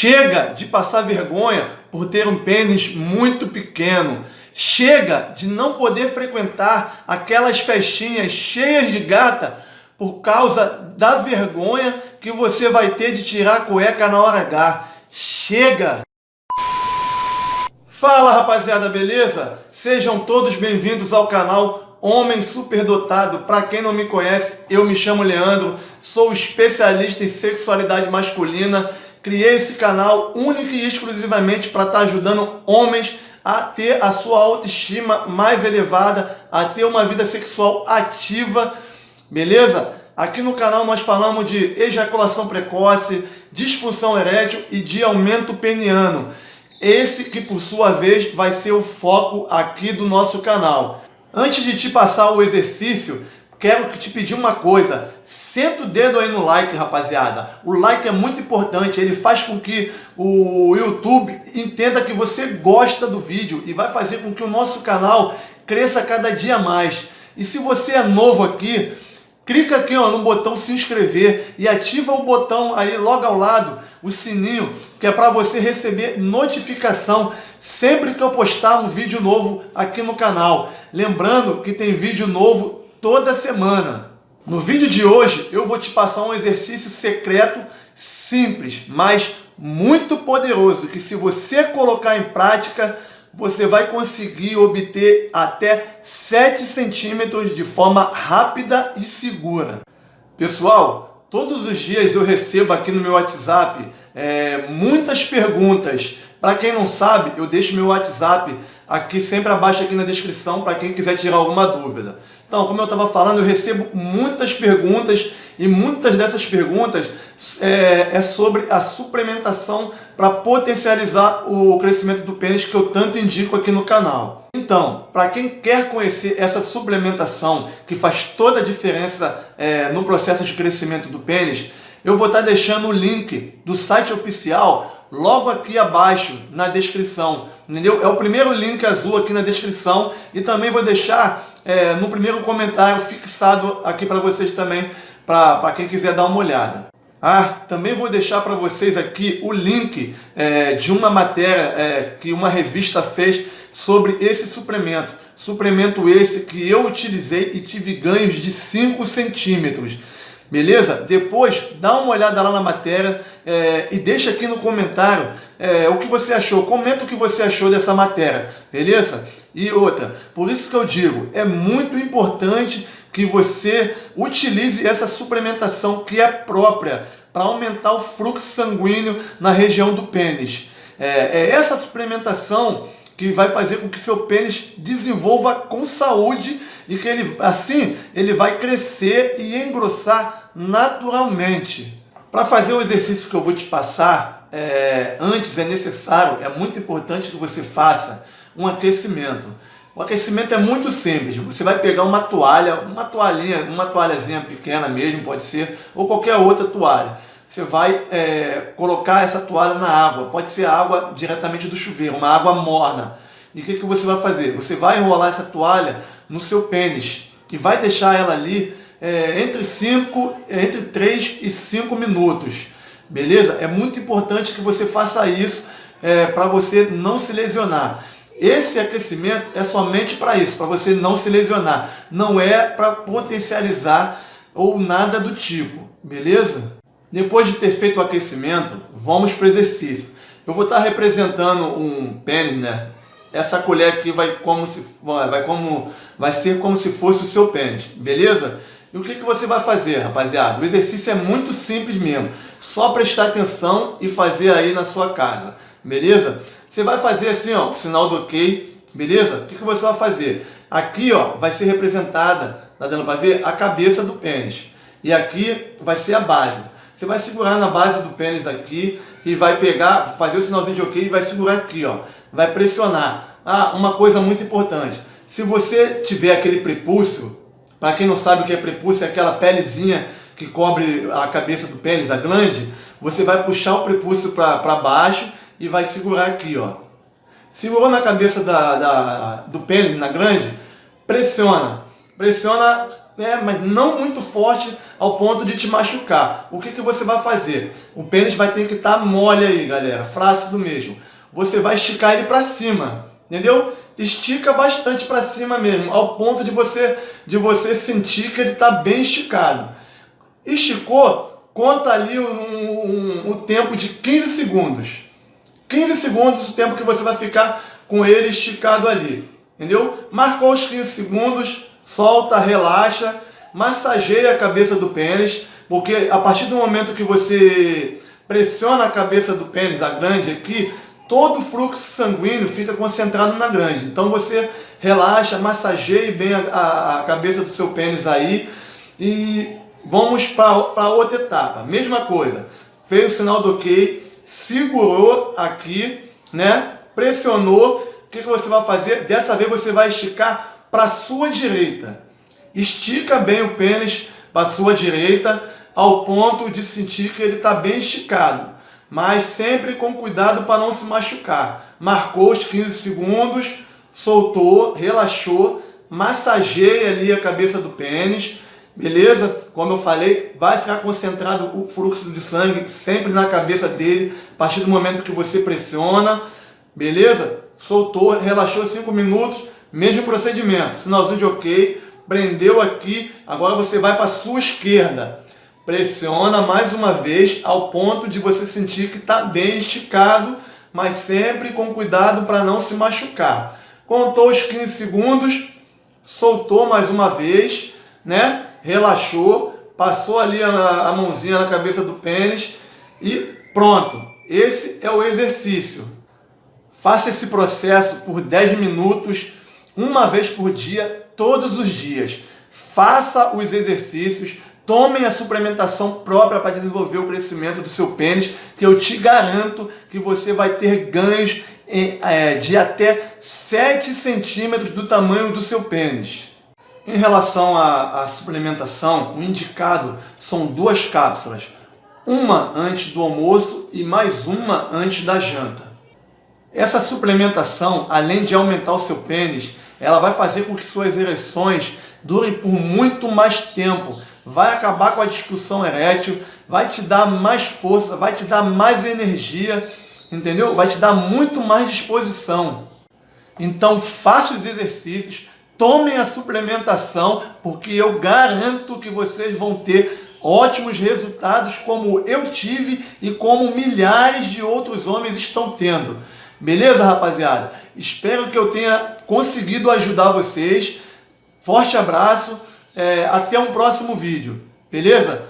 Chega de passar vergonha por ter um pênis muito pequeno. Chega de não poder frequentar aquelas festinhas cheias de gata por causa da vergonha que você vai ter de tirar a cueca na hora H. Chega! Fala rapaziada, beleza? Sejam todos bem-vindos ao canal Homem Superdotado. Para quem não me conhece, eu me chamo Leandro, sou especialista em sexualidade masculina. Criei esse canal único e exclusivamente para estar tá ajudando homens a ter a sua autoestima mais elevada, a ter uma vida sexual ativa, beleza? Aqui no canal nós falamos de ejaculação precoce, disfunção erétil e de aumento peniano. Esse que por sua vez vai ser o foco aqui do nosso canal. Antes de te passar o exercício, quero te pedir uma coisa. Senta o dedo aí no like, rapaziada. O like é muito importante, ele faz com que o YouTube entenda que você gosta do vídeo e vai fazer com que o nosso canal cresça cada dia mais. E se você é novo aqui, clica aqui ó, no botão se inscrever e ativa o botão aí logo ao lado, o sininho, que é para você receber notificação sempre que eu postar um vídeo novo aqui no canal. Lembrando que tem vídeo novo toda semana. No vídeo de hoje eu vou te passar um exercício secreto simples, mas muito poderoso, que se você colocar em prática, você vai conseguir obter até 7 centímetros de forma rápida e segura. Pessoal, todos os dias eu recebo aqui no meu WhatsApp é, muitas perguntas. Para quem não sabe, eu deixo meu WhatsApp aqui sempre abaixo aqui na descrição para quem quiser tirar alguma dúvida. Então, como eu estava falando, eu recebo muitas perguntas e muitas dessas perguntas é, é sobre a suplementação para potencializar o crescimento do pênis que eu tanto indico aqui no canal. Então, para quem quer conhecer essa suplementação que faz toda a diferença é, no processo de crescimento do pênis, eu vou estar tá deixando o link do site oficial logo aqui abaixo na descrição, entendeu? É o primeiro link azul aqui na descrição e também vou deixar é, no primeiro comentário fixado aqui para vocês também, para quem quiser dar uma olhada. Ah, também vou deixar para vocês aqui o link é, de uma matéria é, que uma revista fez sobre esse suplemento. Suplemento esse que eu utilizei e tive ganhos de 5 centímetros. Beleza? Depois, dá uma olhada lá na matéria é, e deixa aqui no comentário é, o que você achou. Comenta o que você achou dessa matéria, beleza? E outra, por isso que eu digo, é muito importante que você utilize essa suplementação que é própria para aumentar o fluxo sanguíneo na região do pênis. É, é essa suplementação que vai fazer com que seu pênis desenvolva com saúde e que ele assim ele vai crescer e engrossar naturalmente. Para fazer o exercício que eu vou te passar, é, antes é necessário, é muito importante que você faça um aquecimento. O aquecimento é muito simples. Você vai pegar uma toalha, uma toalhinha, uma toalhazinha pequena mesmo, pode ser, ou qualquer outra toalha você vai é, colocar essa toalha na água. Pode ser água diretamente do chuveiro, uma água morna. E o que, que você vai fazer? Você vai enrolar essa toalha no seu pênis e vai deixar ela ali é, entre, cinco, entre 3 e 5 minutos. Beleza? É muito importante que você faça isso é, para você não se lesionar. Esse aquecimento é somente para isso, para você não se lesionar. Não é para potencializar ou nada do tipo. Beleza? Depois de ter feito o aquecimento, vamos para o exercício. Eu vou estar representando um pênis, né? Essa colher aqui vai, como se, vai, como, vai ser como se fosse o seu pênis, beleza? E o que, que você vai fazer, rapaziada? O exercício é muito simples mesmo. Só prestar atenção e fazer aí na sua casa, beleza? Você vai fazer assim, ó, o sinal do ok, beleza? O que, que você vai fazer? Aqui, ó, vai ser representada, tá dando para ver? A cabeça do pênis. E aqui vai ser a base. Você vai segurar na base do pênis aqui e vai pegar, fazer o sinalzinho de ok e vai segurar aqui, ó. Vai pressionar. Ah, uma coisa muito importante. Se você tiver aquele prepúcio, para quem não sabe o que é prepúcio, é aquela pelezinha que cobre a cabeça do pênis, a glande, você vai puxar o prepúcio para baixo e vai segurar aqui, ó. Segurou na cabeça da, da, do pênis, na glande, pressiona. Pressiona, né, mas não muito forte ao ponto de te machucar. O que, que você vai fazer? O pênis vai ter que estar tá mole aí, galera, flácido mesmo. Você vai esticar ele para cima, entendeu? Estica bastante para cima mesmo, ao ponto de você, de você sentir que ele está bem esticado. Esticou, conta ali o um, um, um tempo de 15 segundos. 15 segundos o tempo que você vai ficar com ele esticado ali. Entendeu? Marcou os 15 segundos, solta, relaxa, massageia a cabeça do pênis, porque a partir do momento que você pressiona a cabeça do pênis, a grande aqui, todo o fluxo sanguíneo fica concentrado na grande. Então você relaxa, massageie bem a, a, a cabeça do seu pênis aí e vamos para outra etapa. Mesma coisa, fez o sinal do ok, segurou aqui, né? pressionou, o que, que você vai fazer? Dessa vez você vai esticar para a sua direita. Estica bem o pênis para a sua direita, ao ponto de sentir que ele está bem esticado. Mas sempre com cuidado para não se machucar. Marcou os 15 segundos, soltou, relaxou, massageia ali a cabeça do pênis, beleza? Como eu falei, vai ficar concentrado o fluxo de sangue sempre na cabeça dele, a partir do momento que você pressiona, beleza? soltou, relaxou 5 minutos, mesmo procedimento, sinalzinho de ok, prendeu aqui, agora você vai para a sua esquerda, pressiona mais uma vez ao ponto de você sentir que está bem esticado, mas sempre com cuidado para não se machucar. Contou os 15 segundos, soltou mais uma vez, né? relaxou, passou ali a, a mãozinha na cabeça do pênis e pronto. Esse é o exercício. Faça esse processo por 10 minutos, uma vez por dia, todos os dias. Faça os exercícios, tomem a suplementação própria para desenvolver o crescimento do seu pênis, que eu te garanto que você vai ter ganhos é, de até 7 centímetros do tamanho do seu pênis. Em relação à, à suplementação, o indicado são duas cápsulas, uma antes do almoço e mais uma antes da janta. Essa suplementação, além de aumentar o seu pênis, ela vai fazer com que suas ereções durem por muito mais tempo. Vai acabar com a disfunção erétil, vai te dar mais força, vai te dar mais energia, entendeu? Vai te dar muito mais disposição. Então faça os exercícios, tomem a suplementação, porque eu garanto que vocês vão ter ótimos resultados como eu tive e como milhares de outros homens estão tendo. Beleza, rapaziada? Espero que eu tenha conseguido ajudar vocês. Forte abraço, é, até um próximo vídeo. Beleza?